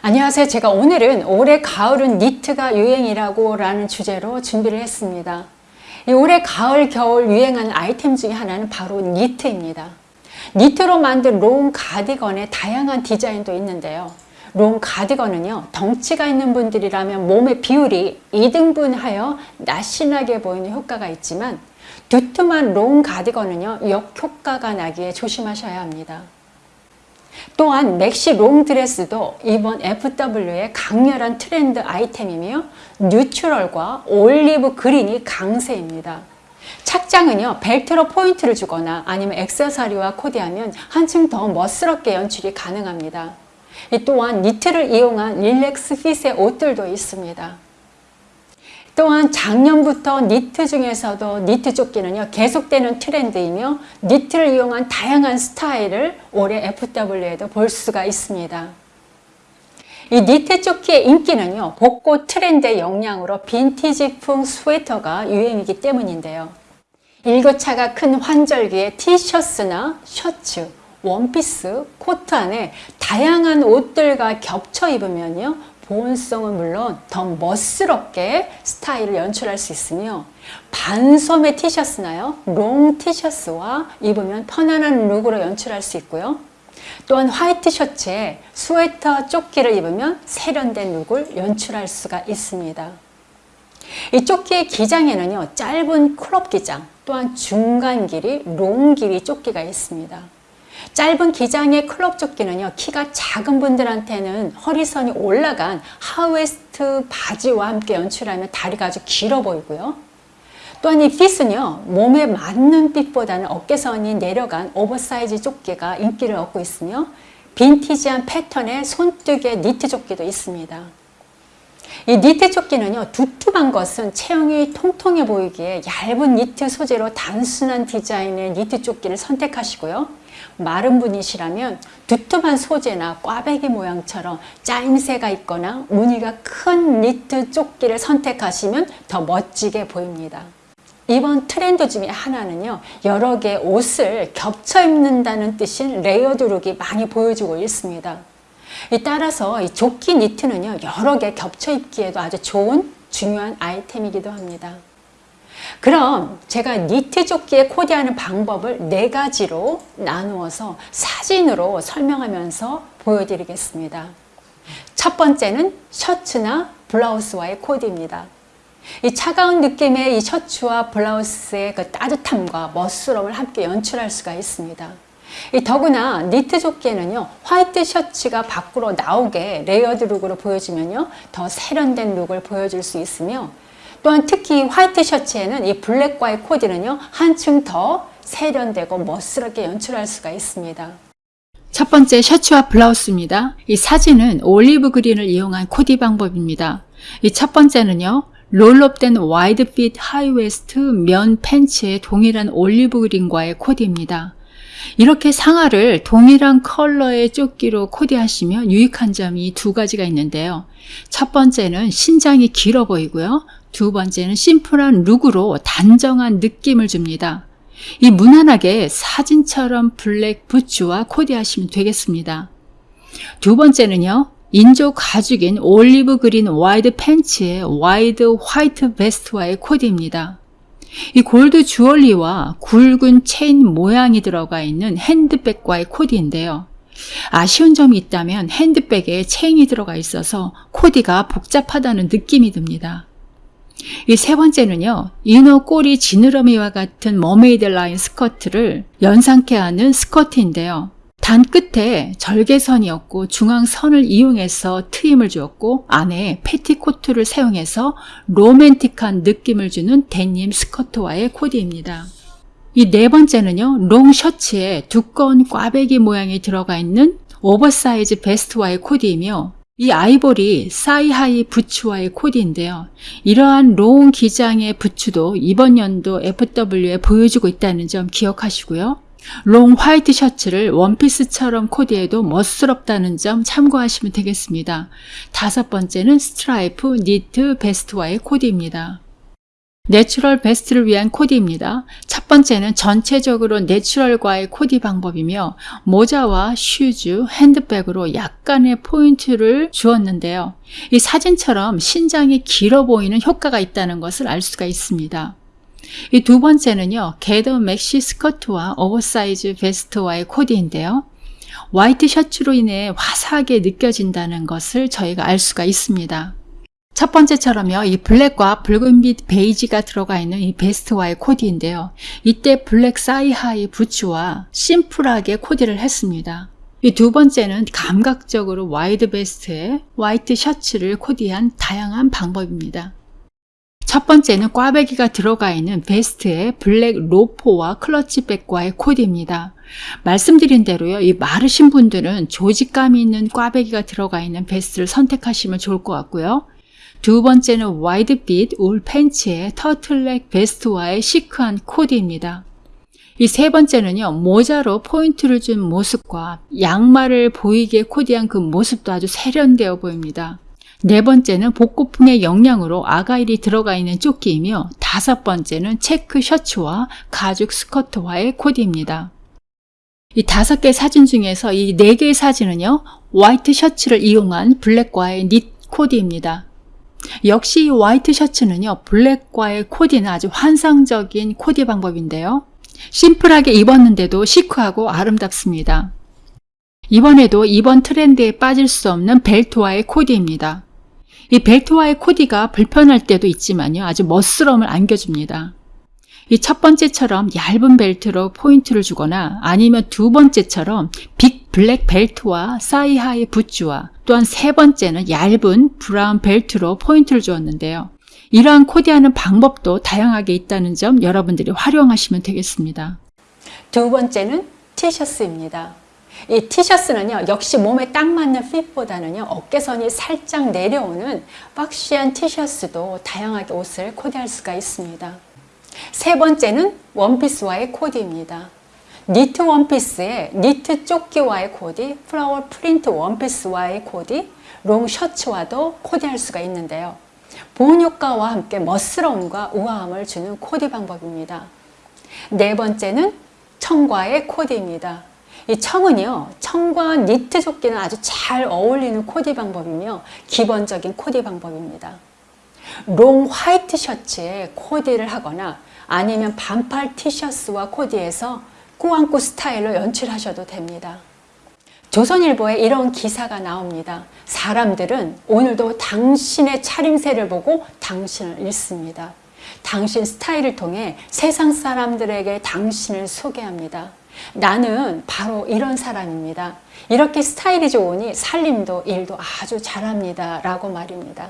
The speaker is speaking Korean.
안녕하세요. 제가 오늘은 올해 가을은 니트가 유행이라고 라는 주제로 준비를 했습니다. 이 올해 가을, 겨울 유행하는 아이템 중에 하나는 바로 니트입니다. 니트로 만든 롱 가디건의 다양한 디자인도 있는데요. 롱 가디건은요, 덩치가 있는 분들이라면 몸의 비율이 2등분 하여 날씬하게 보이는 효과가 있지만 두툼한 롱 가디건은요, 역효과가 나기에 조심하셔야 합니다. 또한 맥시 롱 드레스도 이번 FW의 강렬한 트렌드 아이템이며 neutral과 올리브 그린이 강세입니다. 착장은요 벨트로 포인트를 주거나 아니면 액세서리와 코디하면 한층 더 멋스럽게 연출이 가능합니다. 또한 니트를 이용한 relax fit의 옷들도 있습니다. 또한 작년부터 니트 중에서도 니트 조끼는요 계속되는 트렌드이며 니트를 이용한 다양한 스타일을 올해 FW에도 볼 수가 있습니다. 이 니트 조끼의 인기는요 복고 트렌드의 영향으로 빈티지풍 스웨터가 유행이기 때문인데요. 일교차가 큰 환절기에 티셔츠나 셔츠, 원피스, 코트 안에 다양한 옷들과 겹쳐 입으면요 보온성은 물론 더 멋스럽게 스타일을 연출할 수 있으며 반소매 티셔츠나요? 롱 티셔츠와 입으면 편안한 룩으로 연출할 수 있고요. 또한 화이트 셔츠에 스웨터 조끼를 입으면 세련된 룩을 연출할 수가 있습니다. 이 조끼의 기장에는요 짧은 crop 기장 또한 중간 길이 롱 길이 조끼가 있습니다 짧은 기장의 crop 조끼는요 키가 작은 분들한테는 허리선이 올라간 high waist 바지와 함께 연출하면 다리가 아주 길어 보이고요. 또한 이 fit은요 몸에 맞는 fit보다는 어깨선이 내려간 오버사이즈 조끼가 인기를 얻고 있으며 빈티지한 패턴의 손뜨개 니트 조끼도 있습니다. 이 니트 조끼는요 두툼한 것은 체형이 통통해 보이기에 얇은 니트 소재로 단순한 디자인의 니트 조끼를 선택하시고요 마른 분이시라면 두툼한 소재나 꽈배기 모양처럼 짜임새가 있거나 무늬가 큰 니트 조끼를 선택하시면 더 멋지게 보입니다. 이번 트렌드 중에 하나는요 여러 개의 옷을 겹쳐 입는다는 뜻인 레이어드 룩이 많이 보여주고 있습니다. 따라서 이 조끼 니트는요 여러 개 겹쳐 입기에도 아주 좋은 중요한 아이템이기도 합니다. 그럼 제가 니트 조끼에 코디하는 방법을 네 가지로 나누어서 사진으로 설명하면서 보여드리겠습니다. 첫 번째는 셔츠나 블라우스와의 코디입니다. 이 차가운 느낌의 이 셔츠와 블라우스의 그 따뜻함과 멋스러움을 함께 연출할 수가 있습니다. 이 더구나 니트 조끼에는요 화이트 셔츠가 밖으로 나오게 레이어드 룩으로 보여주면요 더 세련된 룩을 보여줄 수 있으며 또한 특히 화이트 셔츠에는 이 블랙과의 코디는요 한층 더 세련되고 멋스럽게 연출할 수가 있습니다. 첫 번째 셔츠와 블라우스입니다. 이 사진은 올리브 그린을 이용한 코디 방법입니다. 이 첫 번째는요. 롤업된 와이드 핏 하이웨스트 면 팬츠의 동일한 올리브 그린과의 코디입니다. 이렇게 상하를 동일한 컬러의 조끼로 코디하시면 유익한 점이 두 가지가 있는데요. 첫 번째는 신장이 길어 보이고요. 두 번째는 심플한 룩으로 단정한 느낌을 줍니다. 이 무난하게 사진처럼 블랙 부츠와 코디하시면 되겠습니다. 두 번째는요. 인조 가죽인 올리브 그린 와이드 팬츠에 와이드 화이트 베스트와의 코디입니다. 이 골드 주얼리와 굵은 체인 모양이 들어가 있는 핸드백과의 코디인데요. 아쉬운 점이 있다면 핸드백에 체인이 들어가 있어서 코디가 복잡하다는 느낌이 듭니다. 이 세 번째는요. 인어 꼬리 지느러미와 같은 머메이드 라인 스커트를 연상케 하는 스커트인데요. 단 끝에 절개선이 있고 중앙선을 이용해서 트임을 주었고 안에 패티코트를 사용해서 로맨틱한 느낌을 주는 데님 스커트와의 코디입니다. 이 네 번째는요. 롱 셔츠에 두꺼운 꽈배기 모양이 들어가 있는 오버사이즈 베스트와의 코디이며 이 아이보리 사이하이 부츠와의 코디인데요. 이러한 롱 기장의 부츠도 이번 연도 FW에 보여주고 있다는 점 기억하시고요. 롱 화이트 셔츠를 원피스처럼 코디해도 멋스럽다는 점 참고하시면 되겠습니다. 다섯 번째는 스트라이프 니트 베스트와의 코디입니다. 내추럴 베스트를 위한 코디입니다. 첫 번째는 전체적으로 내추럴과의 코디 방법이며 모자와 슈즈, 핸드백으로 약간의 포인트를 주었는데요. 이 사진처럼 신장이 길어 보이는 효과가 있다는 것을 알 수가 있습니다. 이 두 번째는요, 게더 맥시 스커트와 오버사이즈 베스트와의 코디인데요. 화이트 셔츠로 인해 화사하게 느껴진다는 것을 저희가 알 수가 있습니다. 첫 번째처럼요, 이 블랙과 붉은 빛 베이지가 들어가 있는 이 베스트와의 코디인데요. 이때 블랙 사이하이 부츠와 심플하게 코디를 했습니다. 이 두 번째는 감각적으로 와이드 베스트에 화이트 셔츠를 코디한 다양한 방법입니다. 첫 번째는 꽈배기가 들어가 있는 베스트에 블랙 로퍼와 클러치백과의 코디입니다. 말씀드린 대로요, 이 마르신 분들은 조직감이 있는 꽈배기가 들어가 있는 베스트를 선택하시면 좋을 것 같고요. 두 번째는 와이드핏 울 팬츠에 터틀넥 베스트와의 시크한 코디입니다. 이 세 번째는요, 모자로 포인트를 준 모습과 양말을 보이게 코디한 그 모습도 아주 세련되어 보입니다. 네 번째는 복고풍의 영양으로 아가일이 들어가 있는 조끼이며 다섯 번째는 체크 셔츠와 가죽 스커트와의 코디입니다. 이 다섯 개 사진 중에서 이 네 개의 사진은요, 화이트 셔츠를 이용한 블랙과의 닛 코디입니다. 역시 이 화이트 셔츠는요, 블랙과의 코디는 아주 환상적인 코디 방법인데요. 심플하게 입었는데도 시크하고 아름답습니다. 이번에도 이번 트렌드에 빠질 수 없는 벨트와의 코디입니다. 이 벨트와의 코디가 불편할 때도 있지만요, 아주 멋스러움을 안겨줍니다. 이 첫 번째처럼 얇은 벨트로 포인트를 주거나 아니면 두 번째처럼 빅 블랙 벨트와 사이하이 부츠와 또한 세 번째는 얇은 브라운 벨트로 포인트를 주었는데요. 이러한 코디하는 방법도 다양하게 있다는 점 여러분들이 활용하시면 되겠습니다. 두 번째는 티셔츠입니다. 이 티셔츠는요, 역시 몸에 딱 맞는 핏보다는요, 어깨선이 살짝 내려오는 박시한 티셔츠도 다양하게 옷을 코디할 수가 있습니다. 세 번째는 원피스와의 코디입니다. 니트 원피스에 니트 조끼와의 코디, 플라워 프린트 원피스와의 코디, 롱 셔츠와도 코디할 수가 있는데요. 보온 효과와 함께 멋스러움과 우아함을 주는 코디 방법입니다. 네 번째는 청과의 코디입니다. 이 청은요, 청과 니트 조끼는 아주 잘 어울리는 코디 방법이며 기본적인 코디 방법입니다. 롱 화이트 셔츠에 코디를 하거나 아니면 반팔 티셔츠와 코디해서 꾸안꾸 스타일로 연출하셔도 됩니다. 조선일보에 이런 기사가 나옵니다. 사람들은 오늘도 당신의 차림새를 보고 당신을 읽습니다. 당신 스타일을 통해 세상 사람들에게 당신을 소개합니다. 나는 바로 이런 사람입니다. 이렇게 스타일이 좋으니 살림도 일도 아주 잘합니다. 라고 말입니다.